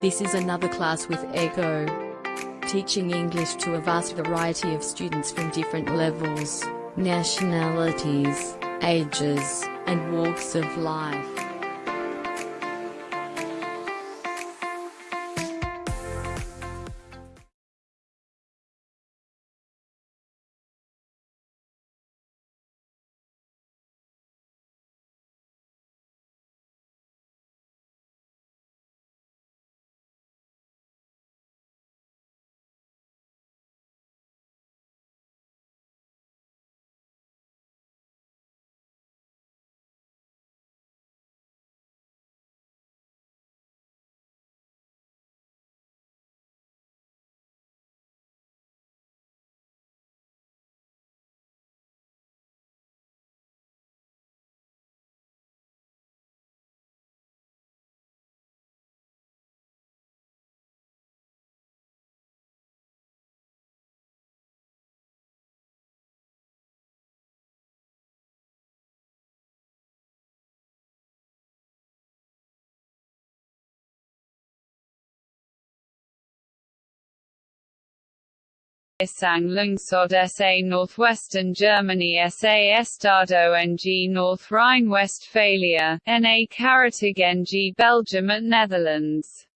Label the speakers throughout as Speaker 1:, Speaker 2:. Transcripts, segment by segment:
Speaker 1: This is another class with ECHO. Teaching English to a vast variety of students from different levels, nationalities, ages, and walks of life.
Speaker 2: Isang Lungsod SA Northwestern Germany SA Estado NG North Rhine-Westphalia, NA Karatigen Belgium at Netherlands.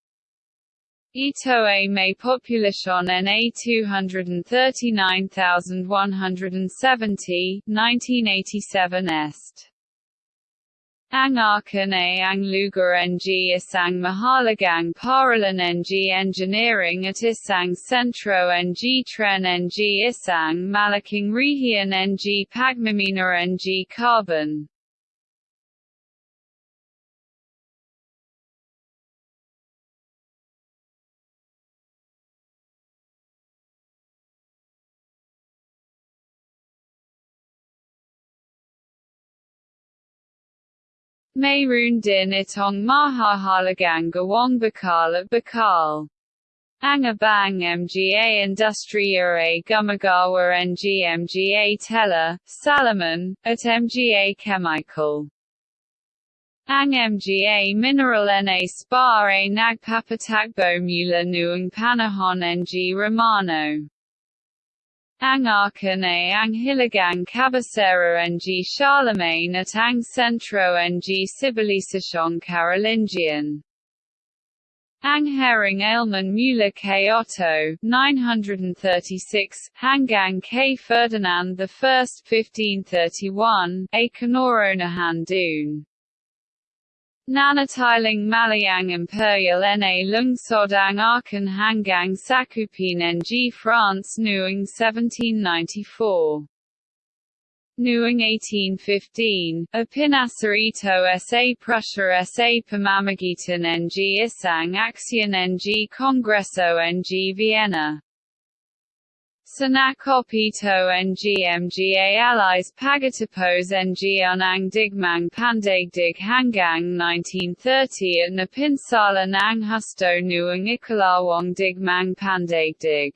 Speaker 2: Ito a may population NA 239,170, 1987 Est. Ang Aachen ang lugar ng isang mahalagang paralan ng engineering at isang sentro ng tren ng isang malaking rehiyon ng pagmimina ng carbon. Mayroon din itong mahahalagang gawang bakal at bakal. Ang abang mga industriya ay gumagawa ng mga tela, salaman, at mga chemical. Ang mga mineral na spa ay nagpapatakbo mula noong panahon ng Romano. Ang Aachen ang Hiligang Cabecera ng Charlemagne at ang Centro ng Civilizacion Carolingian. Ang Herring Ailman Müller K. Otto 936, hanggang kay Ferdinand I 1531, a Kanoronahan Dune. Nanatiling Malayang Imperial na lungsod ang Aachen hanggang sakupin ng France noong 1794. Noong 1815, ipinasa ito sa Prussia sa pamamagitan ng isang aksyon ng Congresso ng Vienna. Sanakopito ng mga allies pagatapos ng ang digmang pandaigdig hanggang 1930 at napinsala ng husto noong ikalawang digmang pandaigdig.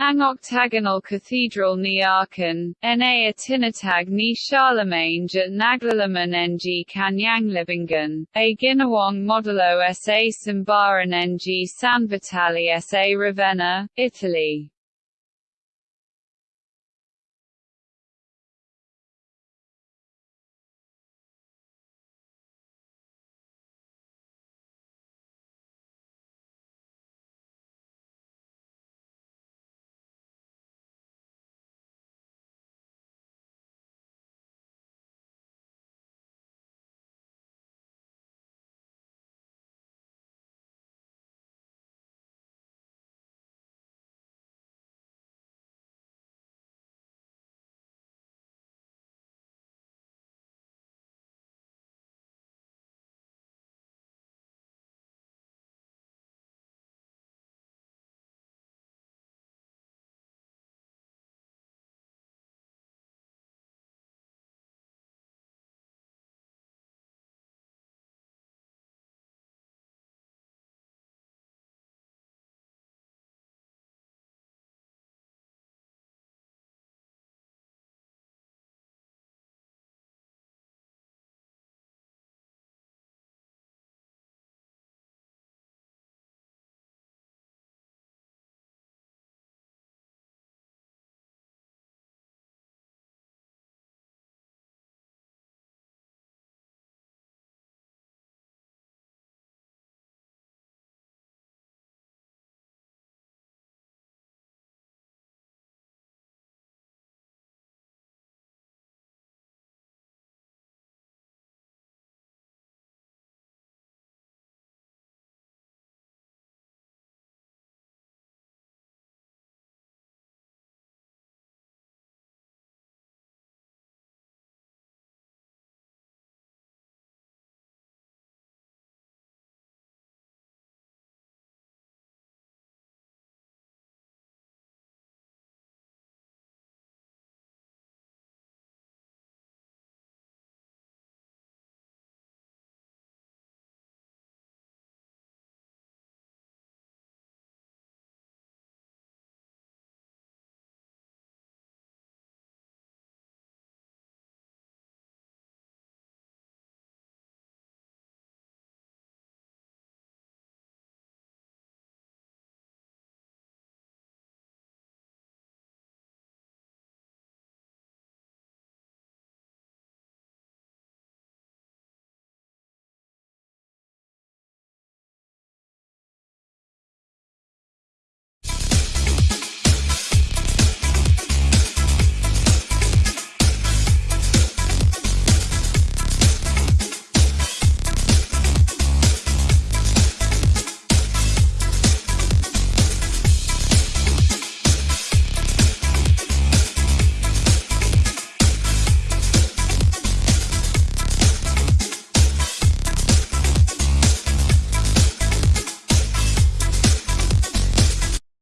Speaker 2: Ang octagonal cathedral ni Aachen, na tinatag ni Charlemagne at naglalaman ng Kanyang a ginawang modulo sa Sambaran ng San Vitale sa Ravenna, Italy.